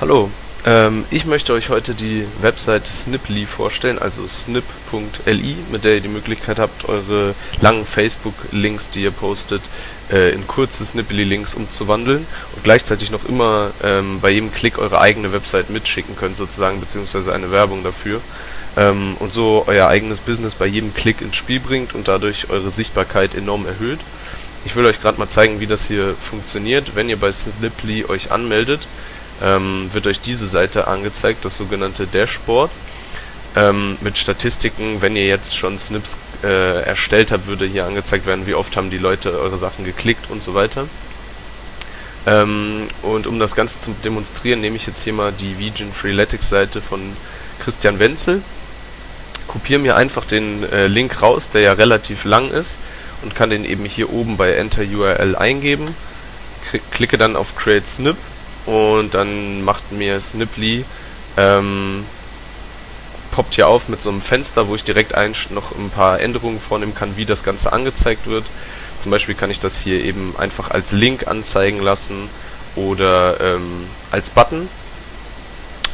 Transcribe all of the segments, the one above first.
Hallo, ähm, ich möchte euch heute die Website Sniply vorstellen, also snip.li, mit der ihr die Möglichkeit habt, eure langen Facebook-Links, die ihr postet, äh, in kurze Snipply-Links umzuwandeln und gleichzeitig noch immer ähm, bei jedem Klick eure eigene Website mitschicken könnt, sozusagen, beziehungsweise eine Werbung dafür. Ähm, und so euer eigenes Business bei jedem Klick ins Spiel bringt und dadurch eure Sichtbarkeit enorm erhöht. Ich will euch gerade mal zeigen, wie das hier funktioniert, wenn ihr bei Sniply euch anmeldet ähm, wird euch diese Seite angezeigt, das sogenannte Dashboard. Ähm, mit Statistiken, wenn ihr jetzt schon Snips äh, erstellt habt, würde hier angezeigt werden, wie oft haben die Leute eure Sachen geklickt und so weiter. Ähm, und um das Ganze zu demonstrieren, nehme ich jetzt hier mal die Vision Freeletics Seite von Christian Wenzel, kopiere mir einfach den äh, Link raus, der ja relativ lang ist, und kann den eben hier oben bei Enter URL eingeben, klicke dann auf Create Snip und dann macht mir Sniply ähm, poppt hier auf mit so einem Fenster, wo ich direkt ein, noch ein paar Änderungen vornehmen kann, wie das Ganze angezeigt wird. Zum Beispiel kann ich das hier eben einfach als Link anzeigen lassen oder ähm, als Button.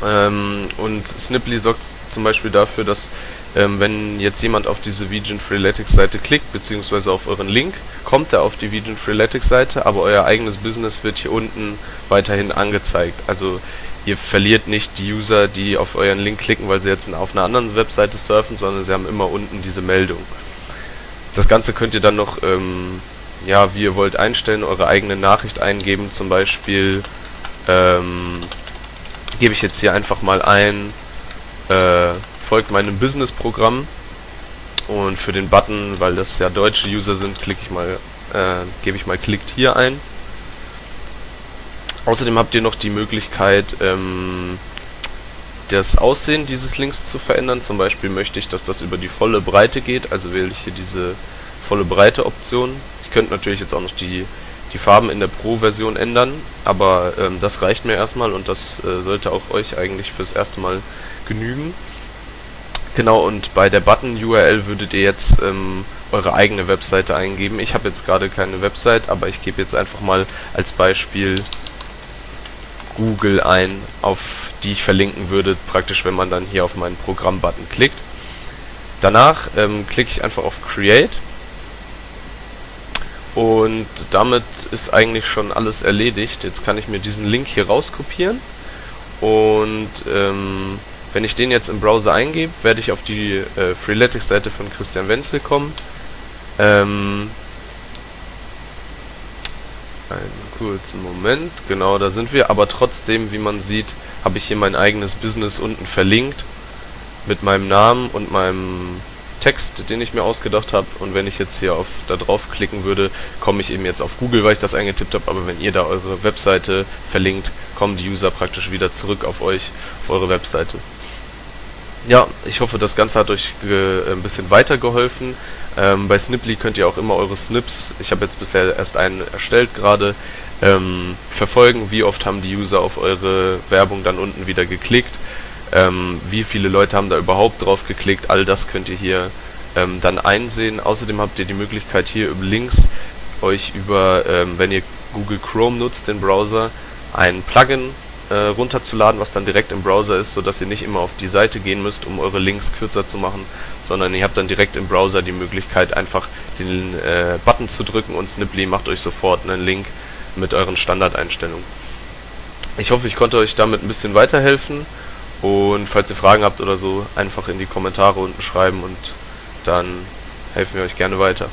Ähm, und Sniply sorgt zum Beispiel dafür, dass ähm, wenn jetzt jemand auf diese Vision Freeletics Seite klickt, beziehungsweise auf euren Link, kommt er auf die Vision Freeletics Seite, aber euer eigenes Business wird hier unten weiterhin angezeigt. Also ihr verliert nicht die User, die auf euren Link klicken, weil sie jetzt auf einer anderen Webseite surfen, sondern sie haben immer unten diese Meldung. Das Ganze könnt ihr dann noch, ähm, ja, wie ihr wollt, einstellen, eure eigene Nachricht eingeben. Zum Beispiel ähm, gebe ich jetzt hier einfach mal ein, äh, folgt meinem Business-Programm. Und für den Button, weil das ja deutsche User sind, klicke ich mal, äh, gebe ich mal klickt hier ein. Außerdem habt ihr noch die Möglichkeit, ähm, das Aussehen dieses Links zu verändern. Zum Beispiel möchte ich, dass das über die volle Breite geht, also wähle ich hier diese volle Breite Option. Ich könnte natürlich jetzt auch noch die, die Farben in der Pro-Version ändern, aber ähm, das reicht mir erstmal und das äh, sollte auch euch eigentlich fürs erste Mal genügen. Genau, und bei der Button-URL würdet ihr jetzt ähm, eure eigene Webseite eingeben. Ich habe jetzt gerade keine Website, aber ich gebe jetzt einfach mal als Beispiel Google ein, auf die ich verlinken würde, praktisch wenn man dann hier auf meinen Programm-Button klickt. Danach ähm, klicke ich einfach auf Create und damit ist eigentlich schon alles erledigt. Jetzt kann ich mir diesen Link hier rauskopieren und ähm, wenn ich den jetzt im Browser eingebe, werde ich auf die äh, Freeletics-Seite von Christian Wenzel kommen. Ähm, einen kurzen Moment, genau, da sind wir. Aber trotzdem, wie man sieht, habe ich hier mein eigenes Business unten verlinkt mit meinem Namen und meinem Text, den ich mir ausgedacht habe. Und wenn ich jetzt hier auf da drauf klicken würde, komme ich eben jetzt auf Google, weil ich das eingetippt habe. Aber wenn ihr da eure Webseite verlinkt, kommen die User praktisch wieder zurück auf euch, auf eure Webseite. Ja, ich hoffe, das Ganze hat euch äh, ein bisschen weitergeholfen. Ähm, bei Sniply könnt ihr auch immer eure Snips, ich habe jetzt bisher erst einen erstellt gerade, ähm, verfolgen, wie oft haben die User auf eure Werbung dann unten wieder geklickt, ähm, wie viele Leute haben da überhaupt drauf geklickt, all das könnt ihr hier ähm, dann einsehen. Außerdem habt ihr die Möglichkeit hier über Links euch über, ähm, wenn ihr Google Chrome nutzt, den Browser, ein Plugin äh, runterzuladen, was dann direkt im Browser ist, sodass ihr nicht immer auf die Seite gehen müsst, um eure Links kürzer zu machen, sondern ihr habt dann direkt im Browser die Möglichkeit, einfach den äh, Button zu drücken und Sniply macht euch sofort einen Link mit euren Standardeinstellungen. Ich hoffe, ich konnte euch damit ein bisschen weiterhelfen und falls ihr Fragen habt oder so, einfach in die Kommentare unten schreiben und dann helfen wir euch gerne weiter.